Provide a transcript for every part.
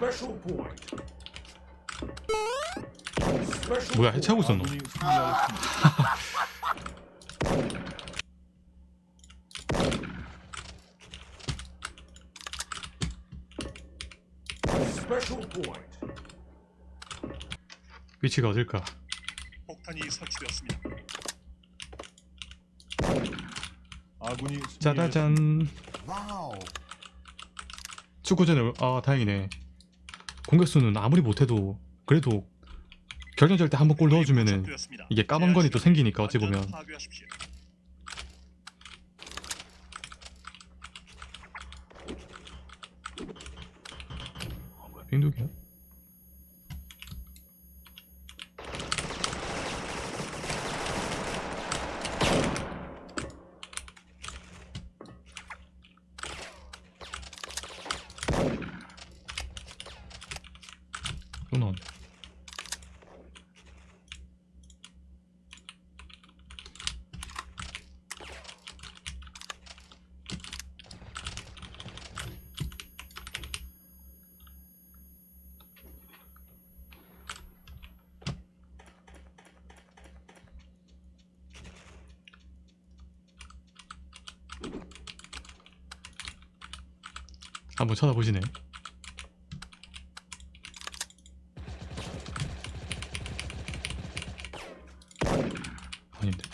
Special point. Special 뭐야 해체하고 있었노? 위치가 어딜까? 폭탄이 설치되었습니다. 아군이. 짜자잔 Wow. 축구전에 아 다행이네 공격수는 아무리 못해도 그래도 결정절 때 한 번 골 넣어주면은. 이게 까방건이 또 생기니까 어찌 보면. 어, 빙독이야? 또 나왔네 한번 쳐다보시네 아닌데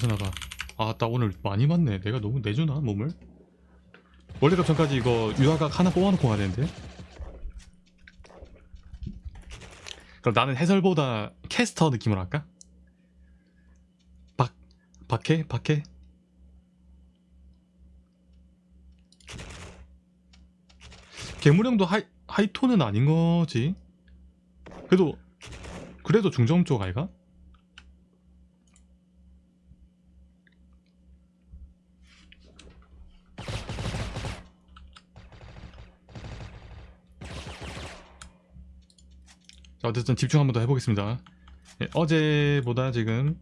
접해서 나가 아따 오늘 많이 맞네. 내가 너무 내주나 몸을? 월드컵 전까지 이거 유아각 하나 뽑아놓고 가야 되는데. 그럼 나는 해설보다 캐스터 느낌으로 할까? 박 박해? 박해? 괴물형도 하이 하이톤은 아닌 거지? 그래도 그래도 중점 쪽 아이가? 자 어쨌든 집중 한번 더 해보겠습니다. 예, 어제보다 지금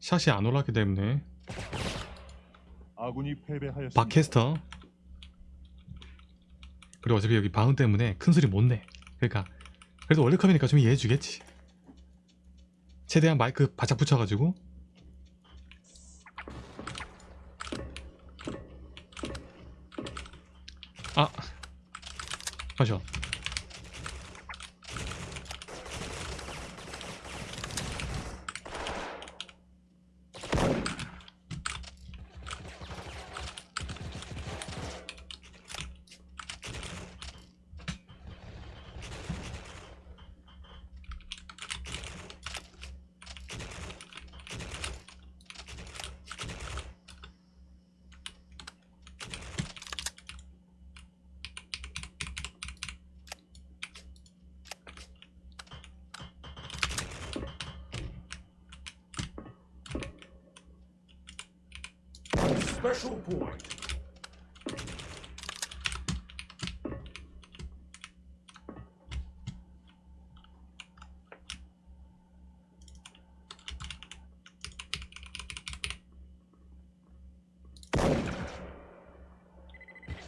샷이 안 올랐기 때문에 아군이 패배하였습니다. 박캐스터 그리고 어차피 여기 바운 때문에 큰 소리 못 내. 그러니까 그래도 월드컵이니까 좀 이해해 주겠지. 최대한 마이크 바짝 붙여가지고. 아 마셔 Special point.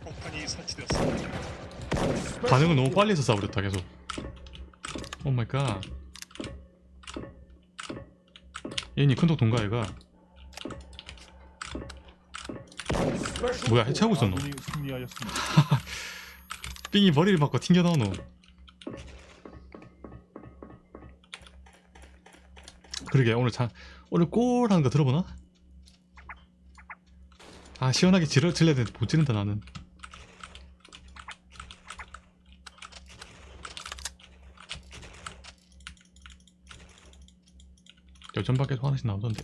폭탄이 설치되었습니다. 반응을 너무 빨리 해서 싸버렸다 계속 오 마이 갓 얘니 큰독 동가 얘가 Special 뭐야 해체하고 있었노. 삥이 머리를 맞고 튕겨 나오노 그러게 오늘 참 오늘 골 하는 거 들어보나? 아 시원하게 지를 질러야 되는데 못 지른다 나는 여전 밖에서 하나씩 나오던데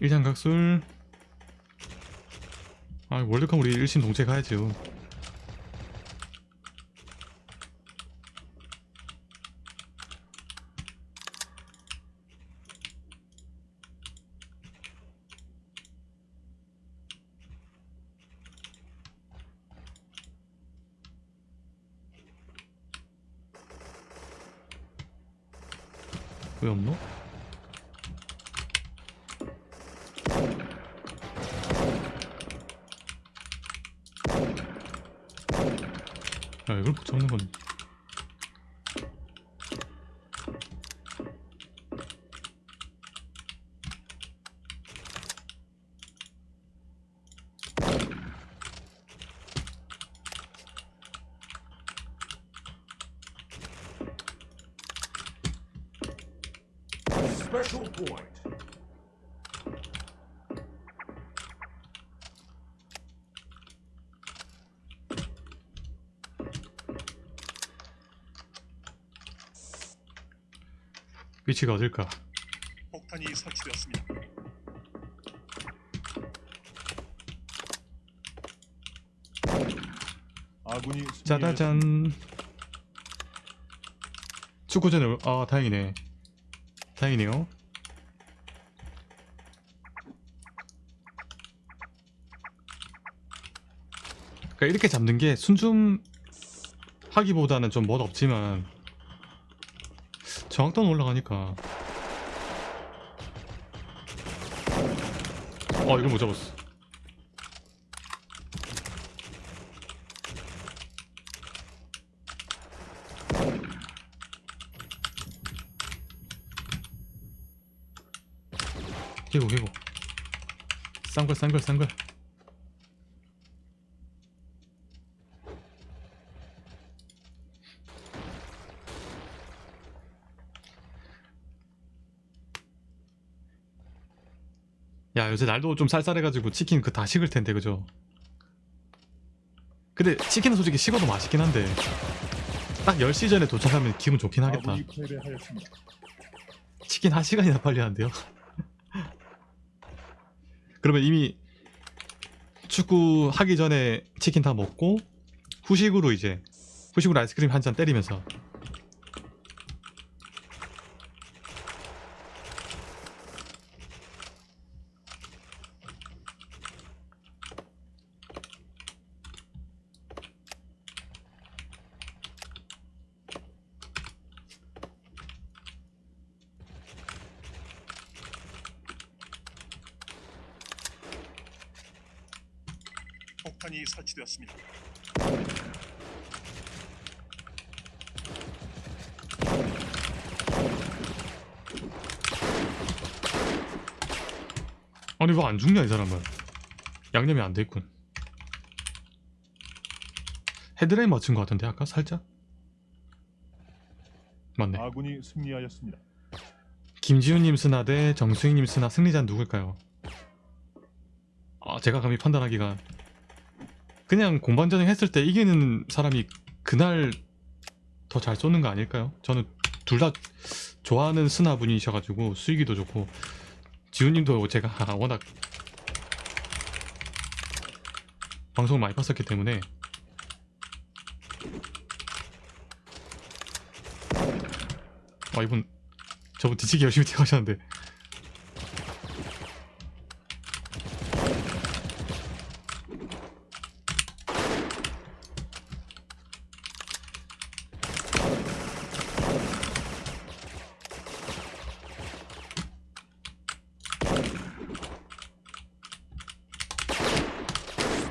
일장각술. 아 월드컵 우리 일심 동체 가야죠 왜 없노? 야 이걸 못 잡는 건 Special point. 위치가 어딜까? 폭탄이 설치되었습니다. 아군이. 짜자잔 축구전을 아 다행이네 다행이네요 그러니까 이렇게 잡는 게 순좀 하기보다는 좀 멋 없지만 정확도는 올라가니까. 어 이걸 못 잡았어. 개고 개고. 싼걸 싼걸 싼걸 야 요새 날도 좀 쌀쌀해가지고 치킨 그 다 식을 텐데 그죠? 근데 치킨은 솔직히 식어도 맛있긴 한데 딱 10시 전에 도착하면 기분 좋긴 하겠다. 치킨 한 시간이나 빨리 하는데요. 그러면 이미 축구 하기 전에 치킨 다 먹고 후식으로 이제 후식으로 아이스크림 한 잔 때리면서 폭탄이 설치되었습니다. 아니 왜 안 죽냐 이 사람은 양념이 안 돼 있군. 헤드라인 맞춘 것 같은데 아까 살짝 맞네. 아군이 승리하였습니다. 김지훈님 스나 대 정수희님 스나 승리자는 누굴까요? 아 제가 감히 판단하기가 그냥 공방전형 했을 때 이기는 사람이 그날 더 잘 쏘는 거 아닐까요? 저는 둘 다 좋아하는 스나 분이셔가지고 수익이도 좋고 지훈님도 제가 워낙 방송을 많이 봤었기 때문에 아 이분 저분 뒤치기 열심히 뛰어가셨는데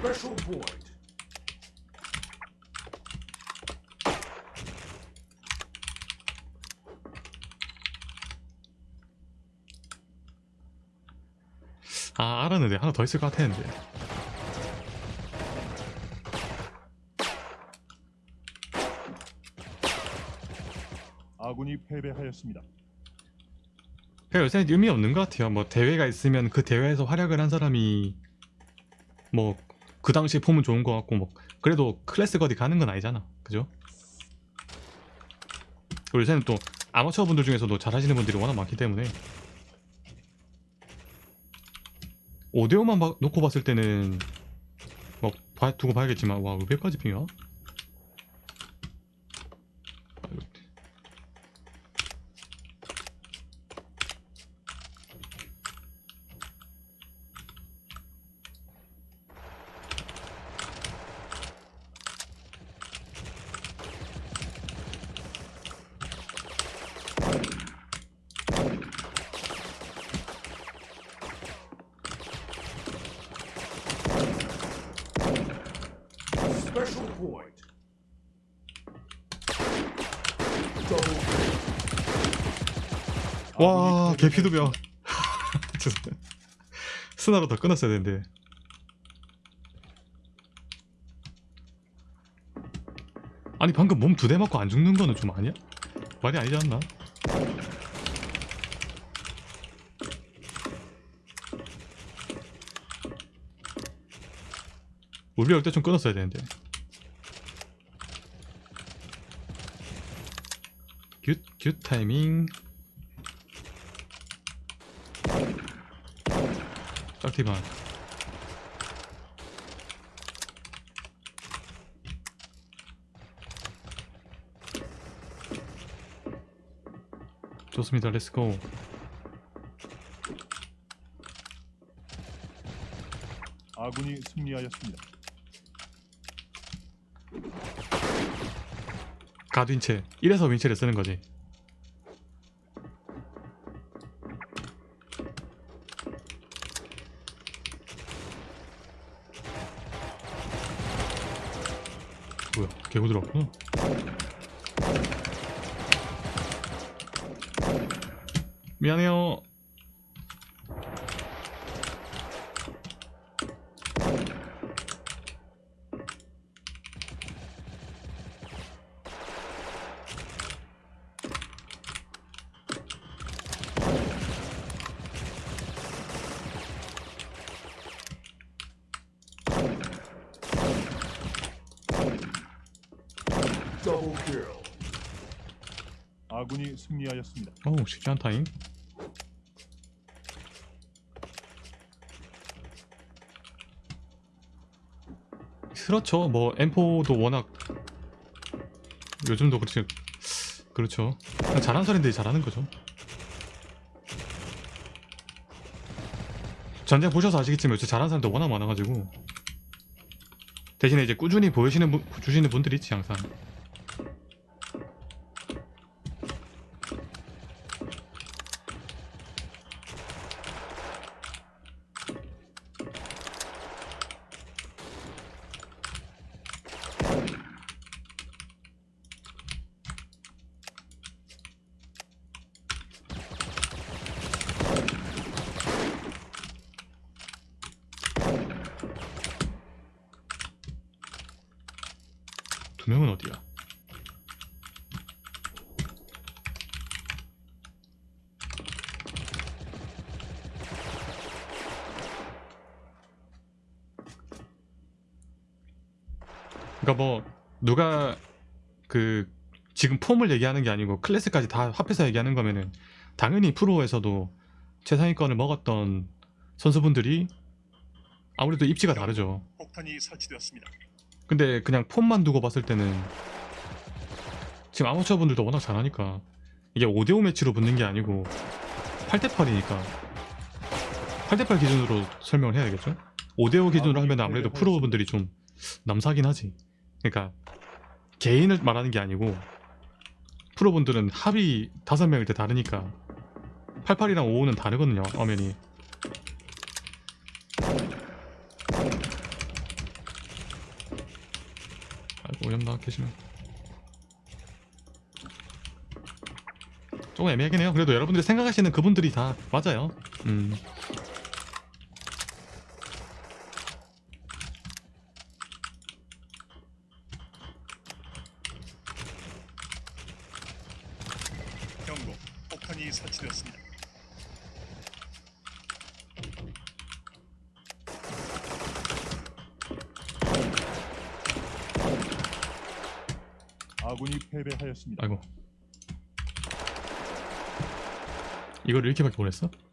Special point. 아 알았는데 하나 더 있을 것 같았는데. 아군이 패배하였습니다. 그냥 요새 의미 없는 것 같아요. 뭐 대회가 있으면 그 대회에서 활약을 한 사람이 뭐 그 당시 폼은 좋은 것 같고 뭐 그래도 클래스 거디 가는 건 아니잖아. 그죠? 요새는 또 아마추어 분들 중에서도 잘하시는 분들이 워낙 많기 때문에 5대5만 놓고 봤을 때는 뭐 봐- 두고 봐야겠지만 와 500까지 핑이야? Special point. 와 개피도병. 스나로 더 끊었어야 되는데 아니 방금 몸 두 대 맞고 안 죽는 거는 좀 아니야? 말이 아니지 않나? 울비 올때 좀 끊었어야 되는데 굿, 굿 타이밍 짝티만 좋습니다. 렛츠고 아군이 승리하였습니다. 가드윈체 이래서 윈체를 쓰는 거지. 뭐야 개구 들어왔구나. 미안해요 아군이 승리하였습니다. 어우 쉽지 않다잉 그렇죠. 뭐 M4도 워낙 요즘도 그렇죠 그렇죠. 잘하는 사람들이 잘하는 거죠. 전쟁 보셔서 아시겠지만 요새 잘하는 사람들 워낙 많아가지고. 대신에 이제 꾸준히 보여주시는 분, 주시는 분들이 있지 항상 두 명은 어디야? 그러니까 뭐 누가 그 지금 폼을 얘기하는 게 아니고 클래스까지 다 합해서 얘기하는 거면은 당연히 프로에서도 최상위권을 먹었던 선수분들이 아무래도 입지가 다르죠. 폭탄이 설치되었습니다. 근데 그냥 폼만 두고 봤을 때는 지금 아마추어 분들도 워낙 잘하니까 이게 5대5 매치로 붙는 게 아니고 8대8이니까 8대8 기준으로 설명을 해야겠죠? 5대5 기준으로 하면 아무래도 프로 분들이 좀 남사긴 하지 그러니까 개인을 말하는 게 아니고 프로 분들은 합이 5명일 때 다르니까 88이랑 55는 다르거든요 화면이 아이고 오염나 계시네 조금 애매하긴 해요. 그래도 여러분들이 생각하시는 그분들이 다 맞아요. 음 경고. 폭탄이 설치되었습니다. 아군이 패배하였습니다. 아이고 이거를 이렇게밖에 보냈어? 어?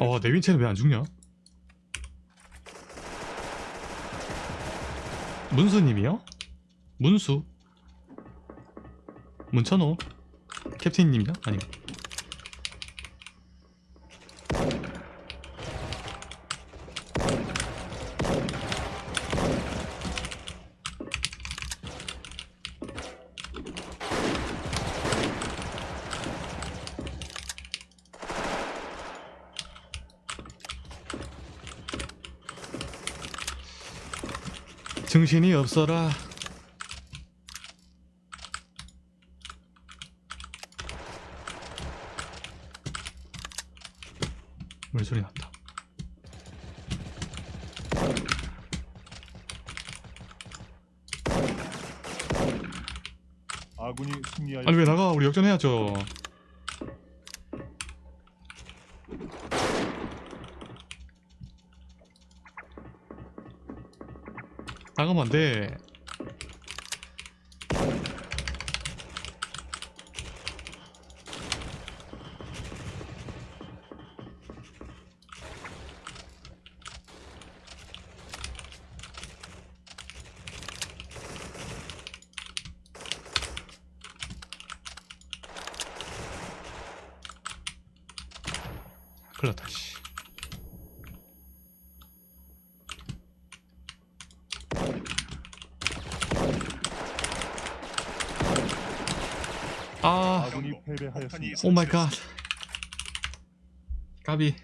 어, 내 윈체는 왜 안 죽냐? 문수님이요? 문수? 문천호? 캡틴님이냐? 아니면 정신이 없어라. 물소리 났다. 아군이 승리하였습니다. 아니 왜 나가? 우리 역전해야죠 나가면 안돼. 큰일 났다 씨 아 아군이 패배하였습니다. 오 마이 갓 까비